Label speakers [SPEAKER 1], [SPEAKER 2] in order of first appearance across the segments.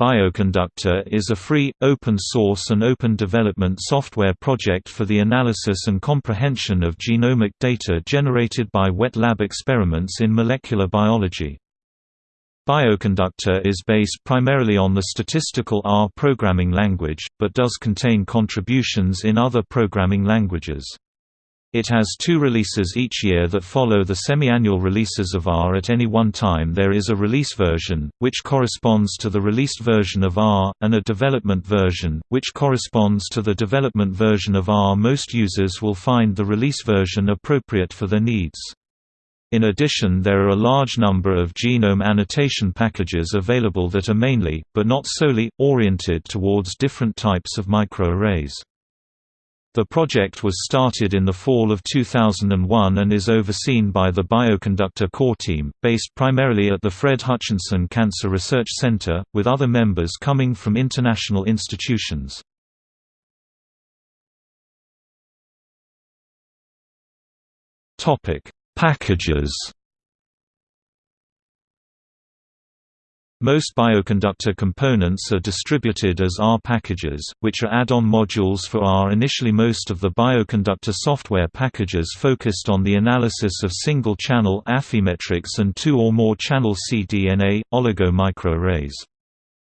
[SPEAKER 1] Bioconductor is a free, open-source and open development software project for the analysis and comprehension of genomic data generated by wet lab experiments in molecular biology. Bioconductor is based primarily on the statistical R programming language, but does contain contributions in other programming languages. It has two releases each year that follow the semi-annual releases of R. At any one time there is a release version, which corresponds to the released version of R, and a development version, which corresponds to the development version of R. Most users will find the release version appropriate for their needs. In addition there are a large number of genome annotation packages available that are mainly, but not solely, oriented towards different types of microarrays. The project was started in the fall of 2001 and is overseen by the Bioconductor Core Team, based primarily at the Fred Hutchinson Cancer Research Center, with other members coming from international institutions. Packages Most bioconductor components are distributed as R packages, which are add-on modules for R. Initially most of the bioconductor software packages focused on the analysis of single-channel Affymetrix and two or more channel cDNA, oligomicroarrays.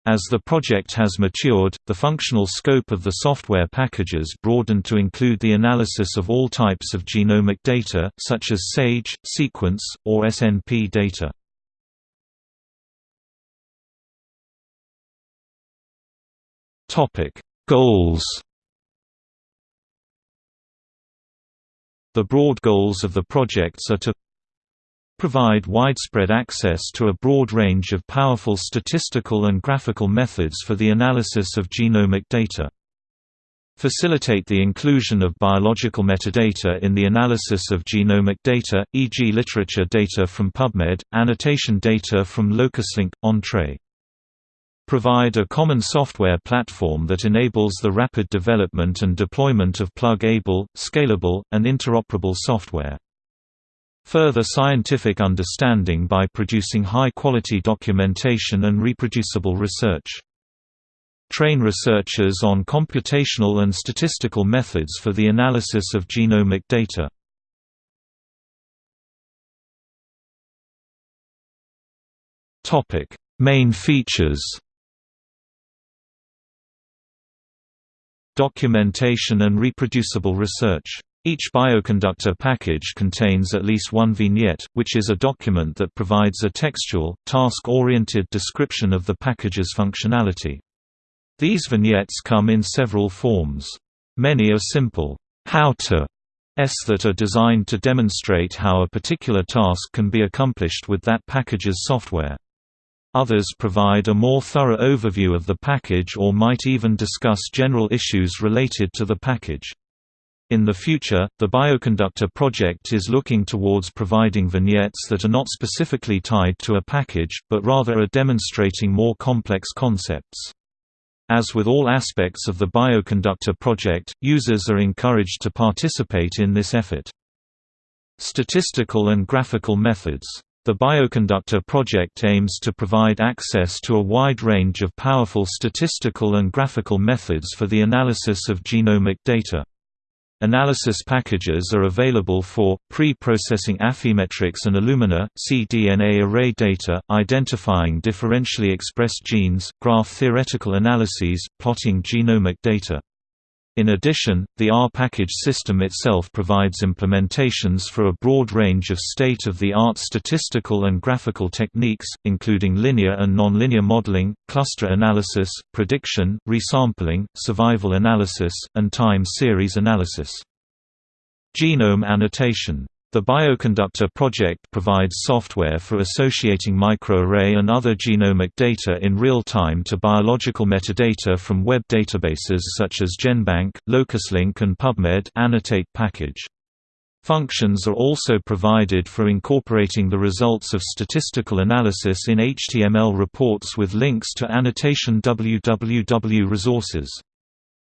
[SPEAKER 1] As the project has matured, the functional scope of the software packages broadened to include the analysis of all types of genomic data, such as SAGE, sequence, or SNP data. Topic: Goals. The broad goals of the projects are to provide widespread access to a broad range of powerful statistical and graphical methods for the analysis of genomic data. Facilitate the inclusion of biological metadata in the analysis of genomic data, e.g. literature data from PubMed, annotation data from LocusLink, Entrez provide a common software platform that enables the rapid development and deployment of plug-able, scalable, and interoperable software. Further scientific understanding by producing high-quality documentation and reproducible research. Train researchers on computational and statistical methods for the analysis of genomic data. Main features Documentation and reproducible research. Each bioconductor package contains at least one vignette, which is a document that provides a textual, task-oriented description of the package's functionality. These vignettes come in several forms. Many are simple, how-to s that are designed to demonstrate how a particular task can be accomplished with that package's software. Others provide a more thorough overview of the package or might even discuss general issues related to the package. In the future, the Bioconductor project is looking towards providing vignettes that are not specifically tied to a package, but rather are demonstrating more complex concepts. As with all aspects of the Bioconductor project, users are encouraged to participate in this effort. Statistical and graphical methods the Bioconductor project aims to provide access to a wide range of powerful statistical and graphical methods for the analysis of genomic data. Analysis packages are available for, pre-processing Affymetrix and Illumina, cDNA array data, identifying differentially expressed genes, graph theoretical analyses, plotting genomic data. In addition, the R package system itself provides implementations for a broad range of state-of-the-art statistical and graphical techniques, including linear and nonlinear modeling, cluster analysis, prediction, resampling, survival analysis, and time series analysis. Genome annotation the Bioconductor project provides software for associating microarray and other genomic data in real time to biological metadata from web databases such as GenBank, LocusLink and PubMed annotate package. Functions are also provided for incorporating the results of statistical analysis in HTML reports with links to annotation www resources.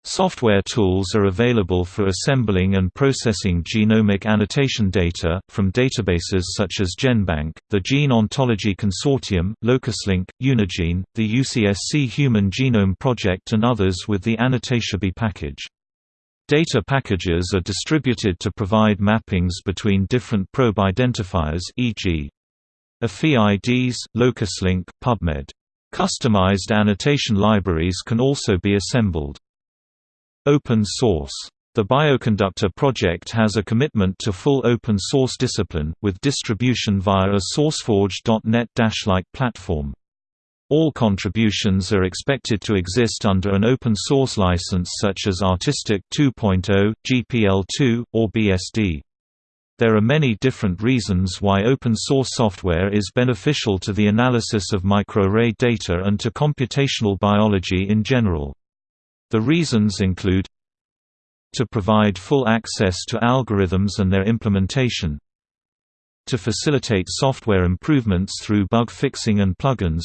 [SPEAKER 1] Software tools are available for assembling and processing genomic annotation data, from databases such as GenBank, the Gene Ontology Consortium, LocusLink, Unigene, the UCSC Human Genome Project and others with the AnnotationB package. Data packages are distributed to provide mappings between different probe identifiers e.g. Affy IDs, LocusLink, PubMed. Customized annotation libraries can also be assembled. Open source. The Bioconductor project has a commitment to full open source discipline, with distribution via a SourceForge.net-like platform. All contributions are expected to exist under an open source license such as Artistic 2.0, GPL2, or BSD. There are many different reasons why open source software is beneficial to the analysis of microarray data and to computational biology in general. The reasons include to provide full access to algorithms and their implementation to facilitate software improvements through bug fixing and plugins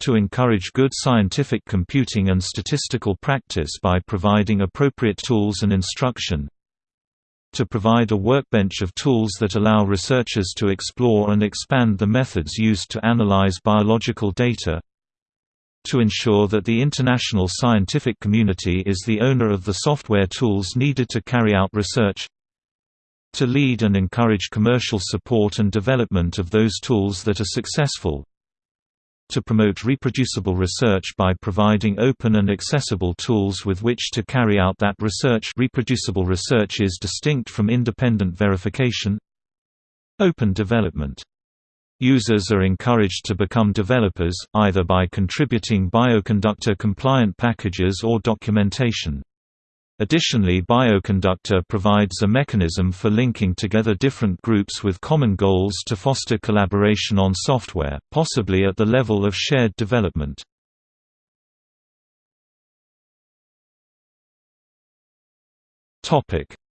[SPEAKER 1] to encourage good scientific computing and statistical practice by providing appropriate tools and instruction to provide a workbench of tools that allow researchers to explore and expand the methods used to analyze biological data to ensure that the international scientific community is the owner of the software tools needed to carry out research to lead and encourage commercial support and development of those tools that are successful to promote reproducible research by providing open and accessible tools with which to carry out that research. Reproducible research is distinct from independent verification. Open development Users are encouraged to become developers, either by contributing Bioconductor-compliant packages or documentation. Additionally Bioconductor provides a mechanism for linking together different groups with common goals to foster collaboration on software, possibly at the level of shared development.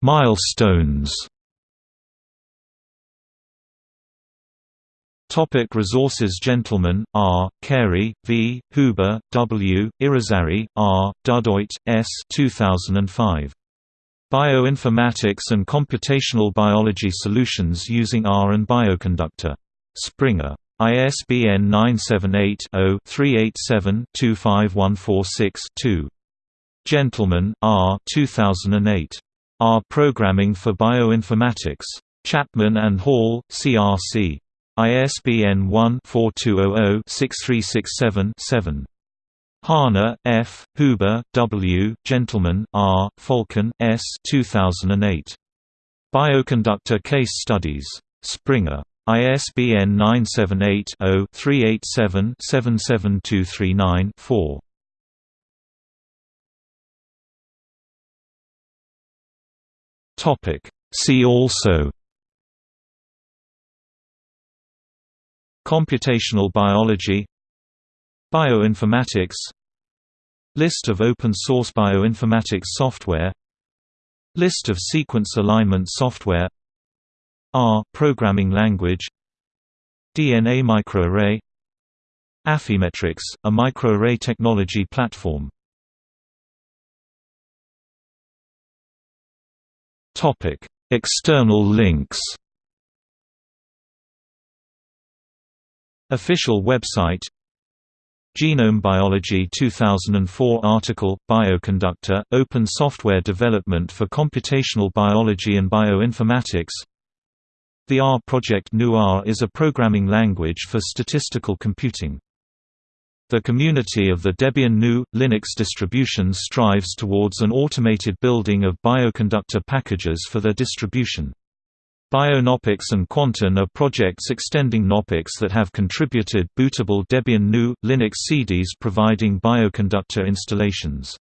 [SPEAKER 1] Milestones Topic resources Gentleman, R., Carey, V., Huber, W., Irizarry, R., Dudoit, S. 2005. Bioinformatics and Computational Biology Solutions using R and Bioconductor. Springer. ISBN 978-0-387-25146-2. Gentleman, R. 2008. R. Programming for Bioinformatics. Chapman and Hall, CRC. ISBN 1-4200-6367-7. Hahne, F., Huber, W., Gentleman, R., Falcon, S. 2008. Bioconductor Case Studies. Springer. ISBN 978-0-387-77239-4. See also Computational biology Bioinformatics List of open-source bioinformatics software List of sequence alignment software R programming language DNA microarray Affymetrix, a microarray technology platform. External links Official website Genome Biology 2004 article, Bioconductor, Open Software Development for Computational Biology and Bioinformatics The R project GNU-R is a programming language for statistical computing. The community of the Debian GNU, Linux distribution strives towards an automated building of bioconductor packages for their distribution. BioKnoppix and Quantian are projects extending Knoppix that have contributed bootable Debian GNU, Linux CDs providing bioconductor installations.